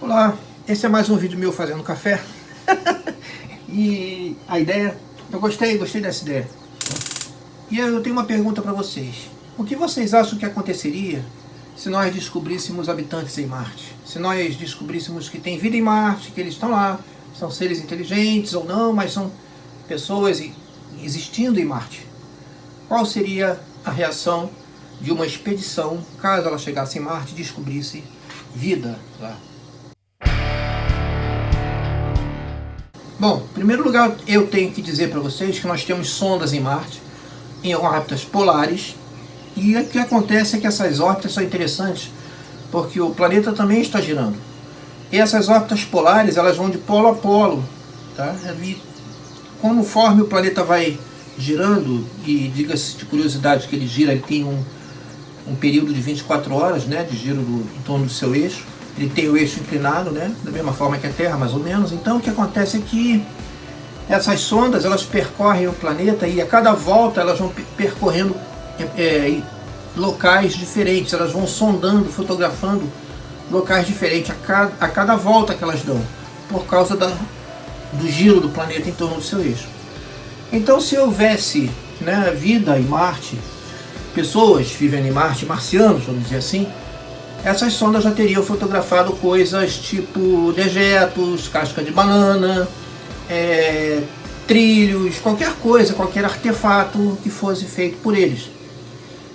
Olá, esse é mais um vídeo meu fazendo café e a ideia, eu gostei, gostei dessa ideia e eu tenho uma pergunta para vocês o que vocês acham que aconteceria se nós descobríssemos habitantes em Marte? Se nós descobríssemos que tem vida em Marte, que eles estão lá, são seres inteligentes ou não, mas são pessoas existindo em Marte. Qual seria a reação de uma expedição, caso ela chegasse em Marte e descobrisse vida lá? Bom, em primeiro lugar eu tenho que dizer para vocês que nós temos sondas em Marte, em órbitas polares, e o que acontece é que essas órbitas são interessantes, porque o planeta também está girando. E essas órbitas polares, elas vão de polo a polo. Tá? E conforme o planeta vai girando, e diga-se de curiosidade que ele gira, ele tem um, um período de 24 horas né, de giro do, em torno do seu eixo. Ele tem o eixo inclinado, né, da mesma forma que a Terra, mais ou menos. Então o que acontece é que essas sondas elas percorrem o planeta e a cada volta elas vão percorrendo é, locais diferentes, elas vão sondando, fotografando locais diferentes a cada, a cada volta que elas dão, por causa da, do giro do planeta em torno do seu eixo. Então se houvesse né, vida em Marte, pessoas vivendo em Marte, marcianos, vamos dizer assim, essas sondas já teriam fotografado coisas tipo dejetos, casca de banana, é, trilhos, qualquer coisa, qualquer artefato que fosse feito por eles.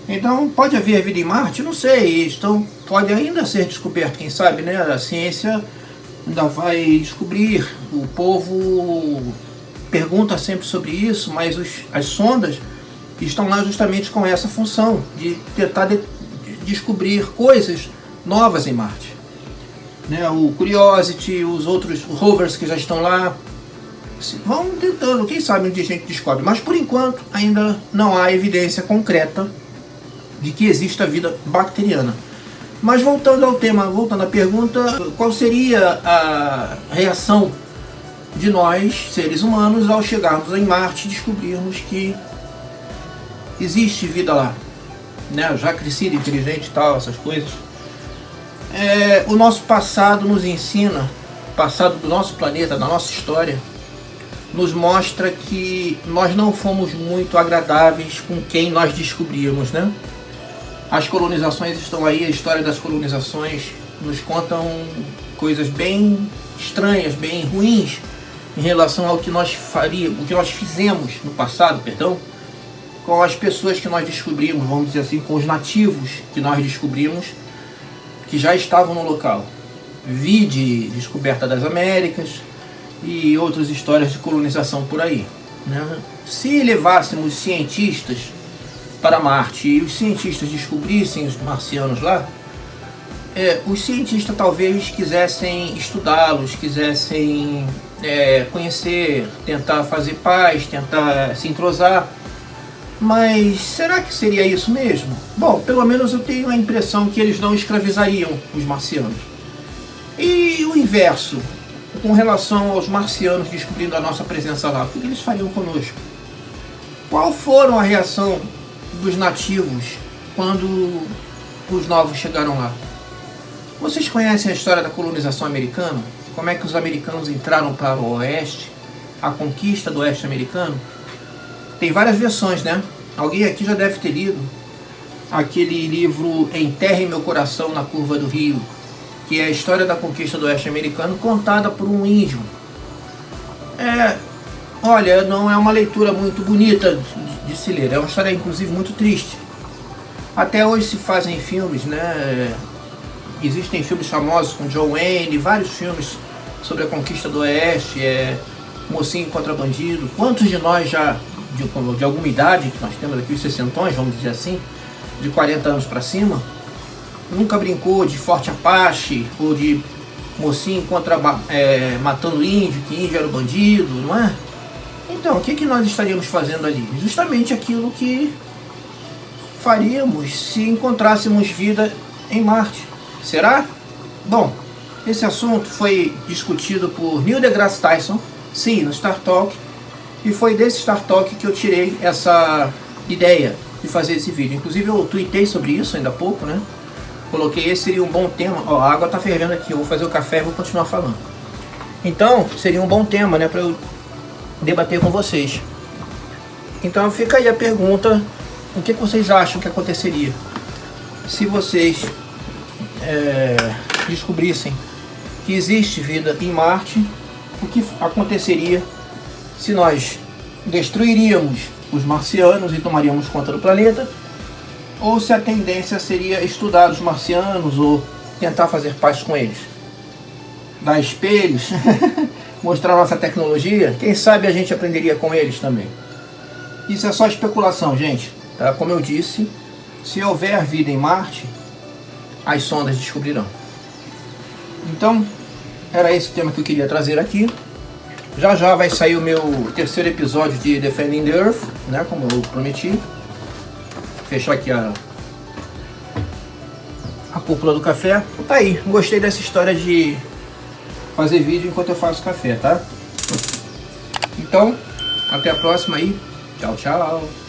Então, pode haver vida em Marte? Não sei. Então, pode ainda ser descoberto, quem sabe, né? A ciência ainda vai descobrir. O povo pergunta sempre sobre isso, mas os, as sondas estão lá justamente com essa função, de tentar de, descobrir coisas novas em Marte. Né? O Curiosity, os outros rovers que já estão lá, vão tentando, quem sabe um dia a gente descobre. Mas, por enquanto, ainda não há evidência concreta de que exista vida bacteriana. Mas voltando ao tema, voltando à pergunta, qual seria a reação de nós, seres humanos, ao chegarmos em Marte e descobrirmos que existe vida lá? Né? Já crescida, inteligente e tal, essas coisas. É, o nosso passado nos ensina, passado do nosso planeta, da nossa história, nos mostra que nós não fomos muito agradáveis com quem nós descobrimos, né? As colonizações estão aí, a história das colonizações nos contam coisas bem estranhas, bem ruins em relação ao que nós faríamos, o que nós fizemos no passado, perdão, com as pessoas que nós descobrimos, vamos dizer assim, com os nativos que nós descobrimos que já estavam no local. Vide descoberta das Américas e outras histórias de colonização por aí. Né? Se levássemos cientistas para Marte e os cientistas descobrissem os marcianos lá, é, os cientistas talvez quisessem estudá-los, quisessem é, conhecer, tentar fazer paz, tentar se entrosar. Mas será que seria isso mesmo? Bom, pelo menos eu tenho a impressão que eles não escravizariam os marcianos. E o inverso, com relação aos marcianos descobrindo a nossa presença lá, o que eles fariam conosco? Qual foram a reação dos nativos quando os novos chegaram lá. Vocês conhecem a história da colonização americana? Como é que os americanos entraram para o oeste? A conquista do oeste americano? Tem várias versões, né? Alguém aqui já deve ter lido aquele livro Enterre Meu Coração na Curva do Rio, que é a história da conquista do oeste americano contada por um índio. É, olha, não é uma leitura muito bonita de se ler. É uma história, inclusive, muito triste. Até hoje se fazem filmes, né? Existem filmes famosos com John Wayne, vários filmes sobre a conquista do Oeste, é, Mocinho contra Bandido. Quantos de nós já, de, de alguma idade, que nós temos aqui os 60 vamos dizer assim, de 40 anos para cima, nunca brincou de Forte Apache ou de Mocinho contra é, matando índio, que índio era o bandido, não é? Então, o que, que nós estaríamos fazendo ali? Justamente aquilo que faríamos se encontrássemos vida em Marte. Será? Bom, esse assunto foi discutido por Neil deGrasse Tyson, sim, no Star Talk, e foi desse Star Talk que eu tirei essa ideia de fazer esse vídeo. Inclusive eu tuitei sobre isso ainda há pouco, né? coloquei esse seria um bom tema. Ó, a água tá fervendo aqui, eu vou fazer o café e vou continuar falando. Então, seria um bom tema, né, para eu debater com vocês. Então fica aí a pergunta, o que, que vocês acham que aconteceria se vocês é, descobrissem que existe vida em Marte, o que aconteceria se nós destruiríamos os marcianos e tomaríamos conta do planeta, ou se a tendência seria estudar os marcianos ou tentar fazer paz com eles. Dar espelhos, mostrar nossa tecnologia, quem sabe a gente aprenderia com eles também. Isso é só especulação, gente. Tá? Como eu disse, se houver vida em Marte, as sondas descobrirão. Então, era esse o tema que eu queria trazer aqui. Já já vai sair o meu terceiro episódio de Defending the Earth, né, como eu prometi. Fechar aqui a, a cúpula do café. Tá aí, gostei dessa história de fazer vídeo enquanto eu faço café, tá? Então, até a próxima aí. Tchau, tchau.